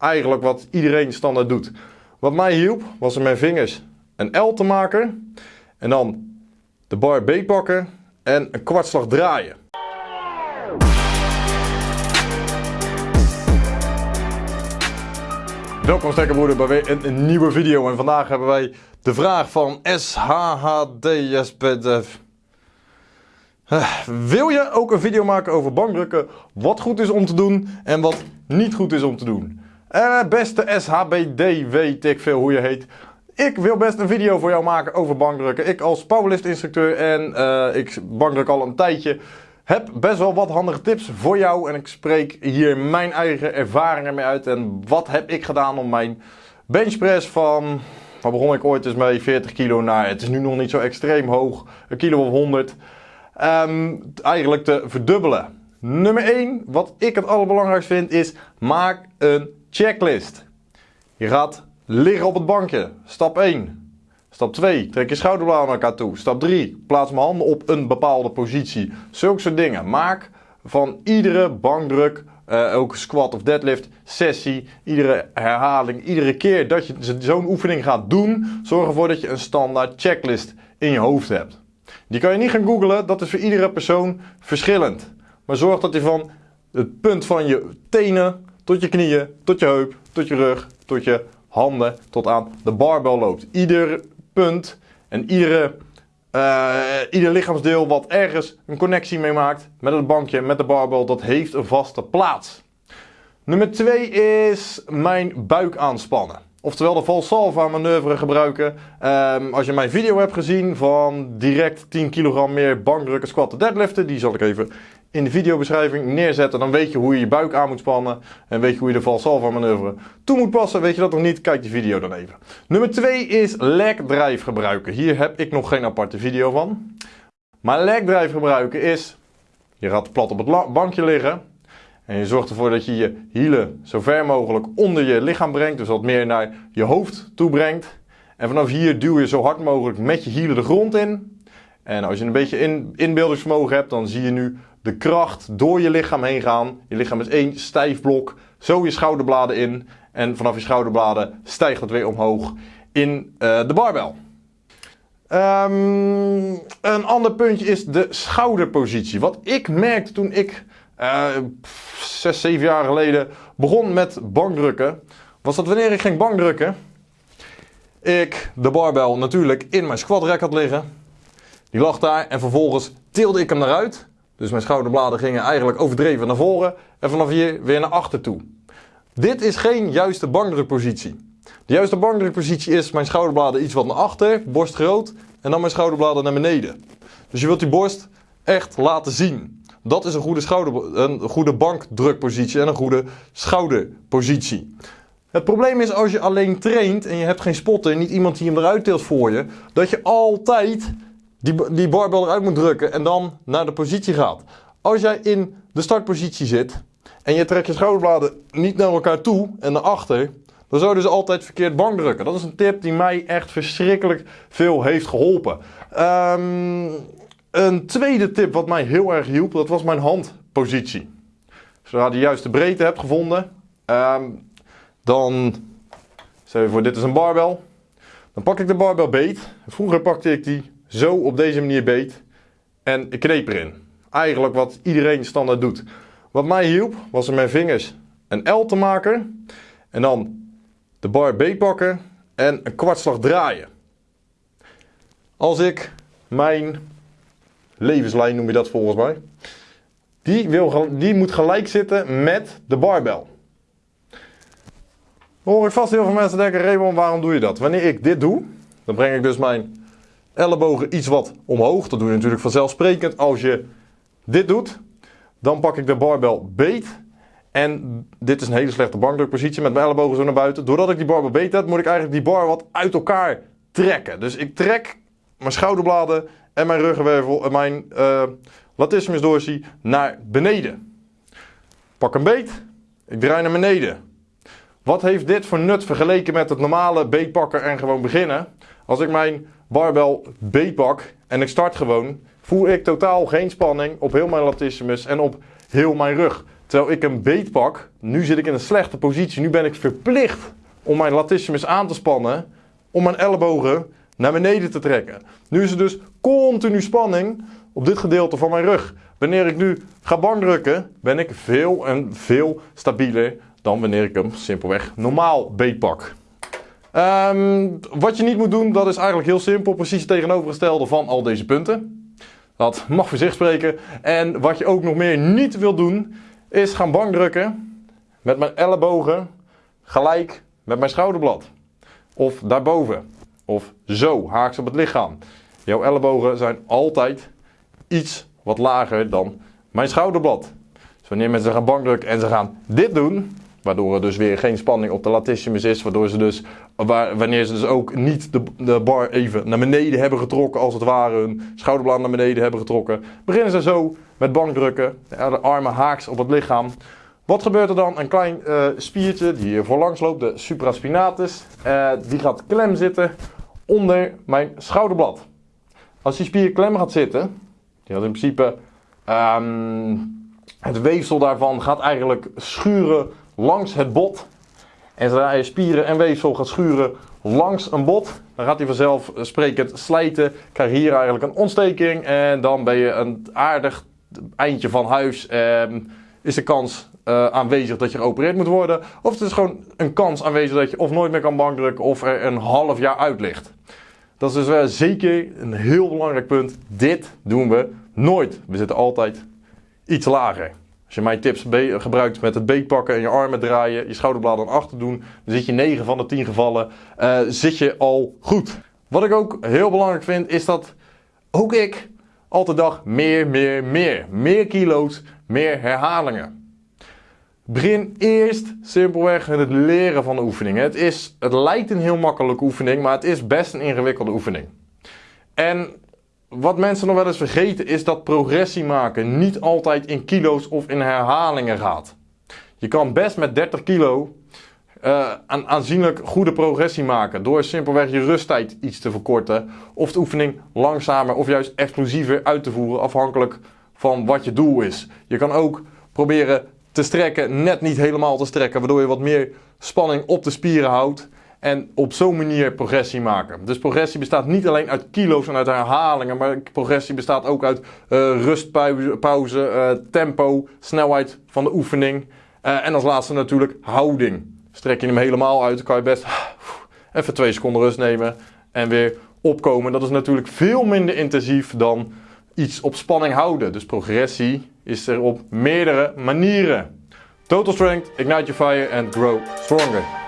Eigenlijk wat iedereen standaard doet. Wat mij hielp was met mijn vingers een L te maken. En dan de bar B pakken en een kwartslag draaien. Welkom stekkerbroeder bij weer een, nieuwe video en vandaag hebben wij de vraag van SHHDSPDF. Wil je ook een video maken over bankdrukken, wat goed is om te doen en wat niet goed is om te doen? Uh, beste SHBD, weet ik veel hoe je heet. Ik wil best een video voor jou maken over bankdrukken. Ik als powerlift instructeur en uh, ik bankdruk al een tijdje heb best wel wat handige tips voor jou. En ik spreek hier mijn eigen ervaringen mee uit. En wat heb ik gedaan om mijn benchpress van, waar begon ik ooit eens mee, 40 kilo naar, het is nu nog niet zo extreem hoog, een kilo of 100. Um, eigenlijk te verdubbelen. Nummer 1, wat ik het allerbelangrijkste vind, is maak een checklist. Je gaat liggen op het bankje. Stap 1. Stap 2, trek je schouderbladen naar elkaar toe. Stap 3, plaats mijn handen op een bepaalde positie. Zulke soort dingen. Maak van iedere bankdruk, uh, ook squat of deadlift, sessie, iedere herhaling, iedere keer dat je zo'n oefening gaat doen, zorg ervoor dat je een standaard checklist in je hoofd hebt. Die kan je niet gaan googlen, dat is voor iedere persoon verschillend. Maar zorg dat je van het punt van je tenen tot je knieën, tot je heup, tot je rug, tot je handen, tot aan de barbel loopt. Ieder punt en iedere, uh, ieder lichaamsdeel wat ergens een connectie mee maakt met het bankje, met de barbel, dat heeft een vaste plaats. Nummer 2 is mijn buik aanspannen. Oftewel de Valsalva manoeuvre gebruiken. Um, als je mijn video hebt gezien van direct 10 kilogram meer bankdrukken, squatten, deadliften. Die zal ik even in de videobeschrijving neerzetten. Dan weet je hoe je je buik aan moet spannen. En weet je hoe je de Valsalva manoeuvre toe moet passen. Weet je dat nog niet? Kijk die video dan even. Nummer 2 is leg drive gebruiken. Hier heb ik nog geen aparte video van. Maar leg drive gebruiken is... Je gaat plat op het bankje liggen. En je zorgt ervoor dat je je hielen zo ver mogelijk onder je lichaam brengt. Dus wat meer naar je hoofd toe brengt. En vanaf hier duw je zo hard mogelijk met je hielen de grond in. En als je een beetje in, inbeeldingsvermogen hebt, dan zie je nu de kracht door je lichaam heen gaan. Je lichaam is één stijf blok. Zo je schouderbladen in. En vanaf je schouderbladen stijgt het weer omhoog in uh, de barbel. Um, een ander puntje is de schouderpositie. Wat ik merkte toen ik uh, zes, zeven jaar geleden begon met bankdrukken, was dat wanneer ik ging bankdrukken, ik de barbel natuurlijk in mijn squat rack had liggen. Die lag daar en vervolgens tilde ik hem naar uit. Dus mijn schouderbladen gingen eigenlijk overdreven naar voren en vanaf hier weer naar achter toe. Dit is geen juiste bankdrukpositie. De juiste bankdrukpositie is mijn schouderbladen iets wat naar achter, borst groot en dan mijn schouderbladen naar beneden. Dus je wilt die borst echt laten zien. Dat is een goede, schouder, een goede bankdrukpositie en een goede schouderpositie. Het probleem is als je alleen traint en je hebt geen spotter, niet iemand die hem eruit tilt voor je, dat je altijd die, die barbel eruit moet drukken en dan naar de positie gaat. Als jij in de startpositie zit en je trekt je schouderbladen niet naar elkaar toe en naar achter, dan zou je dus altijd verkeerd bankdrukken. Dat is een tip die mij echt verschrikkelijk veel heeft geholpen. Um, een tweede tip wat mij heel erg hielp, dat was mijn handpositie. Zodra je de juiste breedte hebt gevonden, um, dan, stel je voor dit is een barbel, dan pak ik de barbel beet. Vroeger pakte ik die zo op deze manier beet en ik kneep erin. Eigenlijk wat iedereen standaard doet. Wat mij hielp, was met mijn vingers een L te maken en dan de bar beet pakken en een kwartslag draaien. Als ik mijn levenslijn noem je dat volgens mij. Die, wil, die moet gelijk zitten met de barbel. hoor ik vast heel veel mensen denken, Raymond, waarom doe je dat? Wanneer ik dit doe, dan breng ik dus mijn ellebogen iets wat omhoog. Dat doe je natuurlijk vanzelfsprekend. Als je dit doet, dan pak ik de barbel beet. En dit is een hele slechte bankdrukpositie met mijn ellebogen zo naar buiten. Doordat ik die barbel beet heb, moet ik eigenlijk die bar wat uit elkaar trekken. Dus ik trek mijn schouderbladen en mijn ruggenwervel en mijn uh, latissimus dorsi naar beneden. Pak een beet, ik draai naar beneden. Wat heeft dit voor nut vergeleken met het normale beetpakken en gewoon beginnen? Als ik mijn barbel beet pak en ik start gewoon, voel ik totaal geen spanning op heel mijn latissimus en op heel mijn rug. terwijl ik een beet pak. Nu zit ik in een slechte positie. Nu ben ik verplicht om mijn latissimus aan te spannen, om mijn ellebogen naar beneden te trekken. Nu is er dus continu spanning op dit gedeelte van mijn rug. Wanneer ik nu ga bankdrukken, ben ik veel en veel stabieler dan wanneer ik hem simpelweg normaal beetpak. Um, wat je niet moet doen, dat is eigenlijk heel simpel. Precies het tegenovergestelde van al deze punten. Dat mag voor zich spreken. En wat je ook nog meer niet wil doen, is gaan bankdrukken met mijn ellebogen gelijk met mijn schouderblad. Of daarboven. Of zo, haaks op het lichaam. Jouw ellebogen zijn altijd iets wat lager dan mijn schouderblad. Dus wanneer mensen gaan bankdrukken en ze gaan dit doen, waardoor er dus weer geen spanning op de latissimus is, waardoor ze dus, wanneer ze dus ook niet de, de bar even naar beneden hebben getrokken, als het ware hun schouderblad naar beneden hebben getrokken, beginnen ze zo met bankdrukken, de armen haaks op het lichaam. Wat gebeurt er dan? Een klein uh, spiertje die hier voorlangs loopt, de supraspinatus, uh, die gaat klem zitten onder mijn schouderblad. Als die spier klem gaat zitten, die gaat in principe um, het weefsel daarvan gaat eigenlijk schuren langs het bot. En zodra je spieren en weefsel gaat schuren langs een bot, dan gaat hij vanzelf sprekend slijten. Krijg je hier eigenlijk een ontsteking en dan ben je een aardig eindje van huis. Um, is de kans uh, aanwezig dat je geopereerd moet worden. Of het is gewoon een kans aanwezig dat je of nooit meer kan bankdrukken of er een half jaar uit ligt. Dat is dus uh, zeker een heel belangrijk punt. Dit doen we nooit. We zitten altijd iets lager. Als je mijn tips gebruikt met het beetpakken en je armen draaien, je schouderbladen naar achter doen, dan zit je 9 van de 10 gevallen uh, zit je al goed. Wat ik ook heel belangrijk vind, is dat ook ik altijd dag meer, meer, meer. Meer kilo's, meer herhalingen. Begin eerst simpelweg met het leren van de oefeningen. Het, is, het lijkt een heel makkelijke oefening, maar het is best een ingewikkelde oefening. En wat mensen nog wel eens vergeten is dat progressie maken niet altijd in kilo's of in herhalingen gaat. Je kan best met 30 kilo een aanzienlijk goede progressie maken door simpelweg je rusttijd iets te verkorten of de oefening langzamer of juist explosiever uit te voeren afhankelijk van wat je doel is. Je kan ook proberen te strekken, net niet helemaal te strekken, waardoor je wat meer spanning op de spieren houdt. En op zo'n manier progressie maken. Dus progressie bestaat niet alleen uit kilo's en uit herhalingen, maar progressie bestaat ook uit uh, rustpauze, uh, tempo, snelheid van de oefening. Uh, en als laatste natuurlijk houding. Strek je hem helemaal uit, dan kan je best even twee seconden rust nemen en weer opkomen. Dat is natuurlijk veel minder intensief dan iets op spanning houden. Dus progressie is er op meerdere manieren. Total Strength, Ignite Your Fire and Grow Stronger.